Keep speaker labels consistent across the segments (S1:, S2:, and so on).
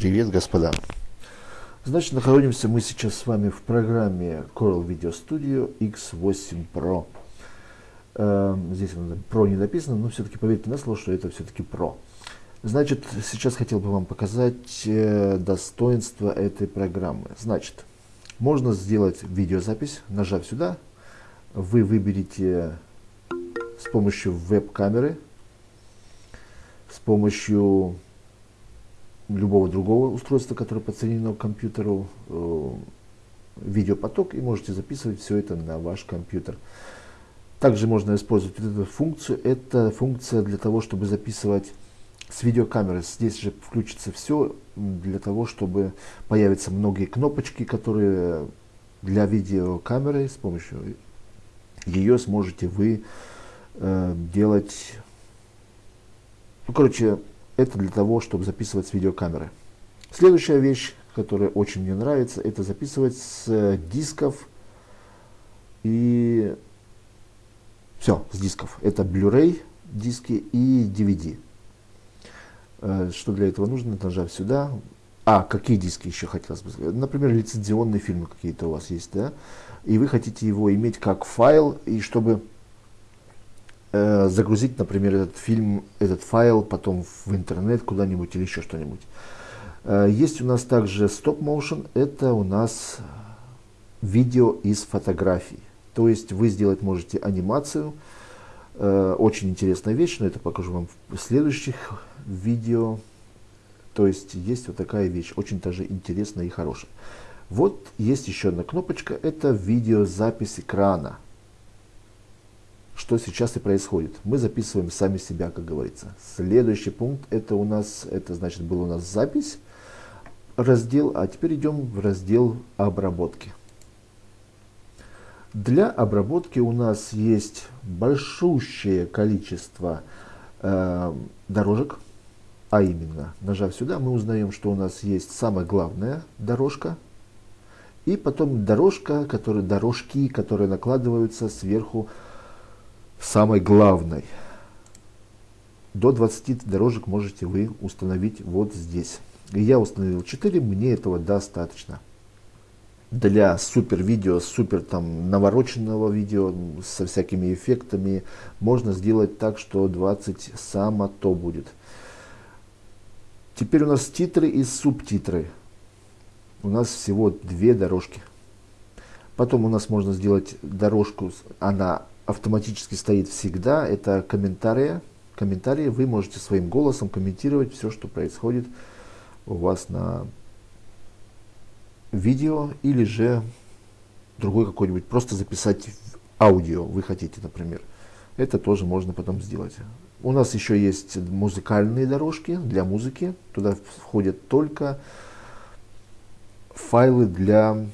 S1: Привет, господа! Значит, находимся мы сейчас с вами в программе Coral Video Studio X8 Pro. Э, здесь Pro не написано, но все-таки поверьте на слово, что это все-таки Pro. Значит, сейчас хотел бы вам показать э, достоинство этой программы. Значит, можно сделать видеозапись, нажав сюда, вы выберете с помощью веб-камеры, с помощью любого другого устройства, которое подсоединено к компьютеру, э, видеопоток, и можете записывать все это на ваш компьютер. Также можно использовать эту функцию. Это функция для того, чтобы записывать с видеокамеры. Здесь же включится все для того, чтобы появятся многие кнопочки, которые для видеокамеры с помощью ее сможете вы э, делать. Ну, короче, это для того, чтобы записывать с видеокамеры. Следующая вещь, которая очень мне нравится, это записывать с э, дисков и все, с дисков. Это Blu-ray диски и DVD. Э, что для этого нужно? Нажав сюда. А, какие диски еще хотелось бы сказать? Например, лицензионные фильмы какие-то у вас есть, да? И вы хотите его иметь как файл, и чтобы э, загрузить, например, этот фильм, этот файл потом в интернет куда-нибудь или еще что-нибудь. Э, есть у нас также Stop Motion, это у нас видео из фотографий. То есть вы сделать можете анимацию, э, очень интересная вещь, но это покажу вам в следующих видео. То есть есть вот такая вещь, очень даже интересная и хорошая. Вот есть еще одна кнопочка, это видеозапись экрана что сейчас и происходит. Мы записываем сами себя, как говорится. Следующий пункт, это у нас, это значит, был у нас запись, раздел, а теперь идем в раздел обработки. Для обработки у нас есть большущее количество э, дорожек, а именно, нажав сюда, мы узнаем, что у нас есть самая главная дорожка, и потом дорожка, которые, дорожки, которые накладываются сверху самой главной. До 20 дорожек можете вы установить вот здесь. Я установил 4, мне этого достаточно. Для супер видео, супер там навороченного видео со всякими эффектами можно сделать так, что 20 само то будет. Теперь у нас титры и субтитры. У нас всего две дорожки. Потом у нас можно сделать дорожку, она автоматически стоит всегда, это комментарии. Комментарии вы можете своим голосом комментировать все, что происходит у вас на видео или же другой какой-нибудь, просто записать аудио вы хотите, например. Это тоже можно потом сделать. У нас еще есть музыкальные дорожки для музыки. Туда входят только файлы для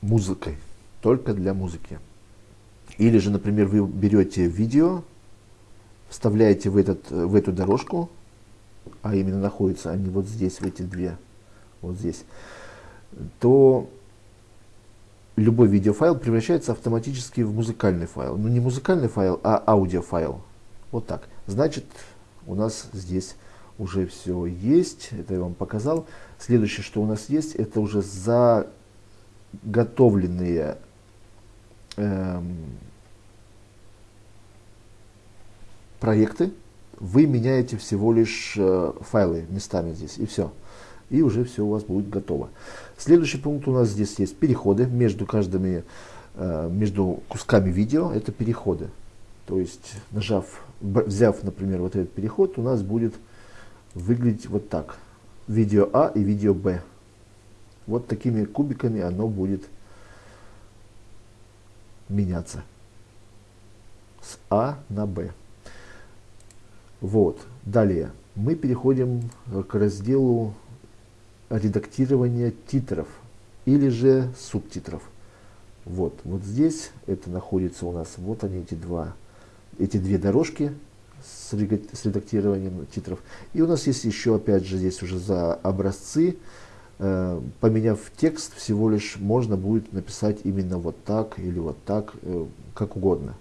S1: музыки, только для музыки. Или же, например, вы берете видео, вставляете в, этот, в эту дорожку, а именно находятся они вот здесь, в эти две, вот здесь, то любой видеофайл превращается автоматически в музыкальный файл. Ну не музыкальный файл, а аудиофайл. Вот так. Значит, у нас здесь уже все есть. Это я вам показал. Следующее, что у нас есть, это уже заготовленные эм, проекты, вы меняете всего лишь э, файлы местами здесь, и все. И уже все у вас будет готово. Следующий пункт у нас здесь есть переходы между каждыми, э, между кусками видео, это переходы. То есть, нажав, взяв, например, вот этот переход, у нас будет выглядеть вот так. Видео А и видео Б. Вот такими кубиками оно будет меняться. С А на Б. Вот. Далее мы переходим к разделу редактирования титров или же субтитров. Вот, вот здесь это находится у нас, вот они эти два, эти две дорожки с, редактированием титров. И у нас есть еще, опять же, здесь уже за образцы, э, поменяв текст, всего лишь можно будет написать именно вот так или вот так, э, как угодно.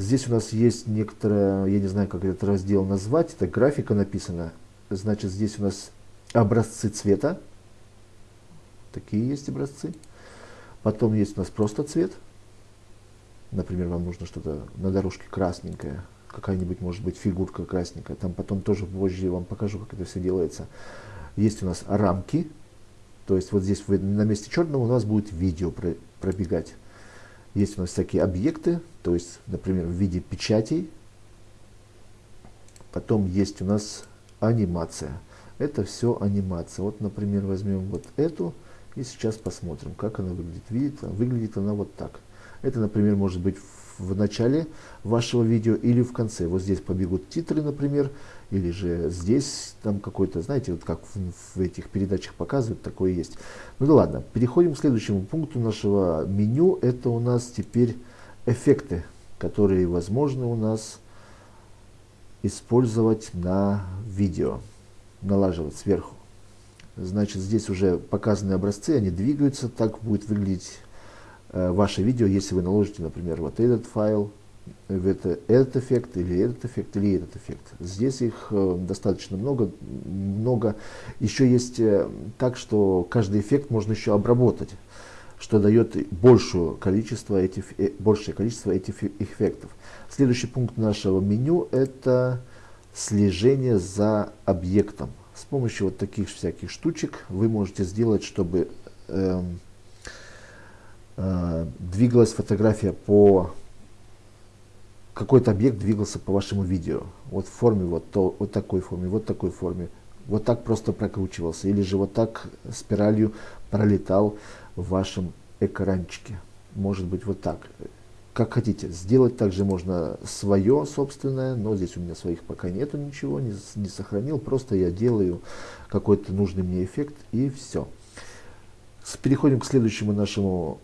S1: Здесь у нас есть некоторая, я не знаю, как этот раздел назвать, это графика написана. Значит, здесь у нас образцы цвета. Такие есть образцы. Потом есть у нас просто цвет. Например, вам нужно что-то на дорожке красненькое, какая-нибудь, может быть, фигурка красненькая. Там потом тоже позже вам покажу, как это все делается. Есть у нас рамки. То есть вот здесь на месте черного у нас будет видео пробегать. Есть у нас всякие объекты, то есть, например, в виде печатей. Потом есть у нас анимация. Это все анимация. Вот, например, возьмем вот эту и сейчас посмотрим, как она выглядит. Видите, выглядит она вот так. Это, например, может быть в начале вашего видео или в конце. Вот здесь побегут титры, например, или же здесь там какой-то, знаете, вот как в, в этих передачах показывают, такое есть. Ну да ладно, переходим к следующему пункту нашего меню. Это у нас теперь эффекты, которые возможно у нас использовать на видео, налаживать сверху. Значит, здесь уже показаны образцы, они двигаются, так будет выглядеть ваше видео, если вы наложите, например, вот этот файл, это, этот эффект, или этот эффект, или этот эффект. Здесь их э, достаточно много, много. Еще есть э, так, что каждый эффект можно еще обработать, что дает большее количество этих, э, большее количество этих эффектов. Следующий пункт нашего меню это слежение за объектом. С помощью вот таких всяких штучек вы можете сделать, чтобы э, э, двигалась фотография по какой-то объект двигался по вашему видео. Вот в форме, вот, то, вот такой форме, вот такой форме. Вот так просто прокручивался. Или же вот так спиралью пролетал в вашем экранчике. Может быть вот так как хотите. Сделать также можно свое собственное, но здесь у меня своих пока нету ничего, не, не сохранил. Просто я делаю какой-то нужный мне эффект и все. Переходим к следующему нашему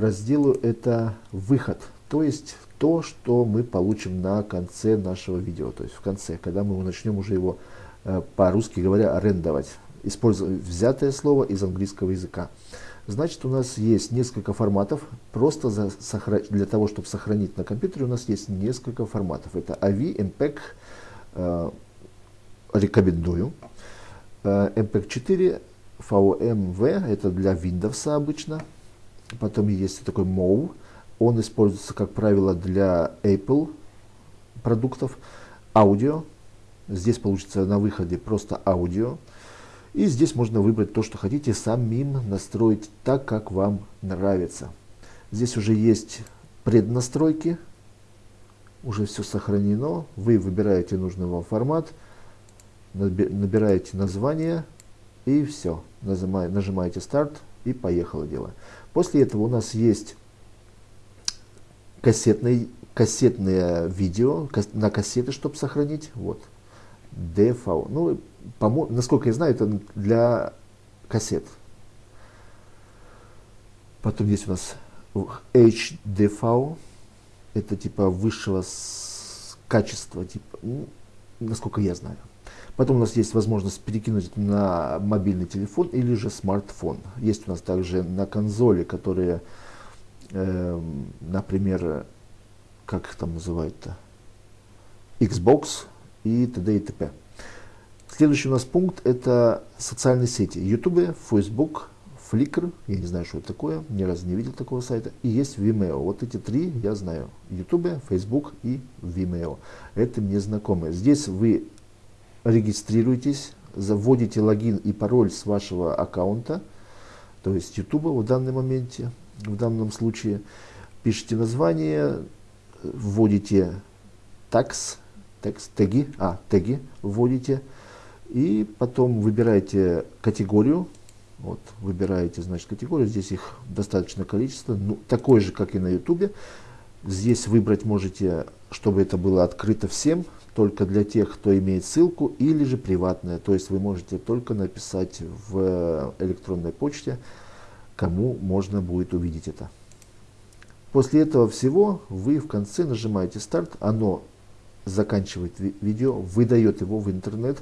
S1: разделу. Это выход. То есть то, что мы получим на конце нашего видео. То есть в конце, когда мы начнем уже его э, по-русски говоря арендовать. Используя взятое слово из английского языка. Значит, у нас есть несколько форматов. Просто за, для того, чтобы сохранить на компьютере, у нас есть несколько форматов. Это AV, MPEG, э, рекомендую. Э, MPEG 4, VMV, это для Windows обычно. Потом есть такой MOV. Он используется, как правило, для Apple продуктов. Аудио. Здесь получится на выходе просто аудио. И здесь можно выбрать то, что хотите, самим настроить так, как вам нравится. Здесь уже есть преднастройки, уже все сохранено. Вы выбираете нужный вам формат, набираете название и все. Нажимаете старт и поехало дело. После этого у нас есть кассетные, кассетные видео на кассеты, чтобы сохранить. Вот. DV. Ну, насколько я знаю, это для кассет. Потом есть у нас HDV, это типа высшего качества, типа, ну, насколько я знаю. Потом у нас есть возможность перекинуть на мобильный телефон или же смартфон. Есть у нас также на консоли, которые, э, например, как их там называют-то, Xbox и т.д. и т.п. Следующий у нас пункт это социальные сети. YouTube, Facebook, Flickr, я не знаю, что это такое, ни разу не видел такого сайта. И есть Vimeo. Вот эти три я знаю. YouTube, Facebook и Vimeo. Это мне знакомые. Здесь вы регистрируетесь, заводите логин и пароль с вашего аккаунта, то есть YouTube в данном моменте, в данном случае. Пишите название, вводите tax, текст, теги, а, теги вводите, и потом выбираете категорию. Вот, выбираете, значит, категорию. Здесь их достаточное количество. Ну, такое же, как и на YouTube. Здесь выбрать можете, чтобы это было открыто всем, только для тех, кто имеет ссылку, или же приватное. То есть вы можете только написать в электронной почте, кому можно будет увидеть это. После этого всего вы в конце нажимаете старт, оно заканчивает видео, выдает его в интернет,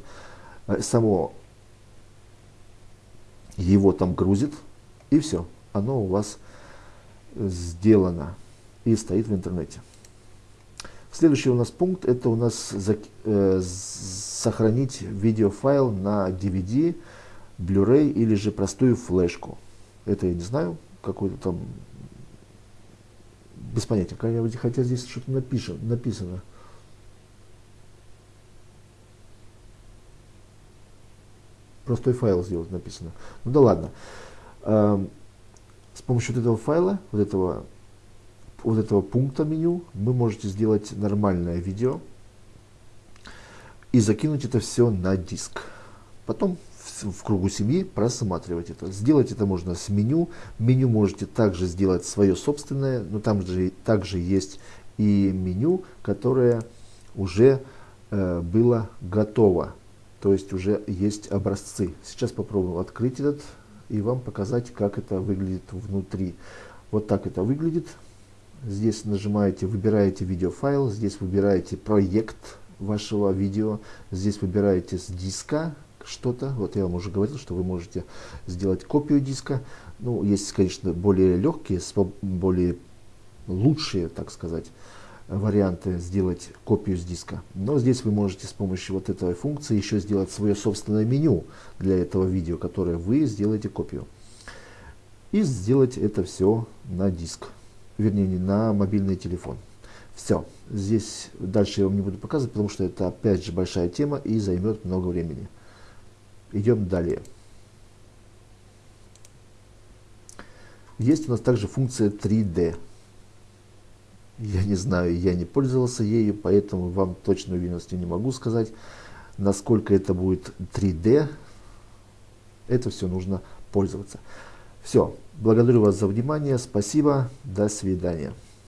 S1: Э, само его там грузит, и все, оно у вас сделано и стоит в интернете. Следующий у нас пункт, это у нас за, э, сохранить видеофайл на DVD, Blu-ray или же простую флешку. Это я не знаю, какой-то там без понятия, хотя здесь что-то напишем, написано. Простой файл сделать написано. Ну да ладно. Эм, с помощью вот этого файла, вот этого, вот этого пункта меню, вы можете сделать нормальное видео и закинуть это все на диск. Потом в, кругу семьи просматривать это. Сделать это можно с меню. Меню можете также сделать свое собственное, но там же также есть и меню, которое уже э, было готово. То есть уже есть образцы. Сейчас попробуем открыть этот и вам показать, как это выглядит внутри. Вот так это выглядит. Здесь нажимаете, выбираете видеофайл, здесь выбираете проект вашего видео, здесь выбираете с диска что-то. Вот я вам уже говорил, что вы можете сделать копию диска. Ну, есть, конечно, более легкие, более лучшие, так сказать, варианты сделать копию с диска. Но здесь вы можете с помощью вот этой функции еще сделать свое собственное меню для этого видео, которое вы сделаете копию. И сделать это все на диск, вернее не на мобильный телефон. Все, здесь дальше я вам не буду показывать, потому что это опять же большая тема и займет много времени. Идем далее. Есть у нас также функция 3D. Я не знаю, я не пользовался ею, поэтому вам точной уверенности не могу сказать, насколько это будет 3D. Это все нужно пользоваться. Все, благодарю вас за внимание, спасибо, до свидания.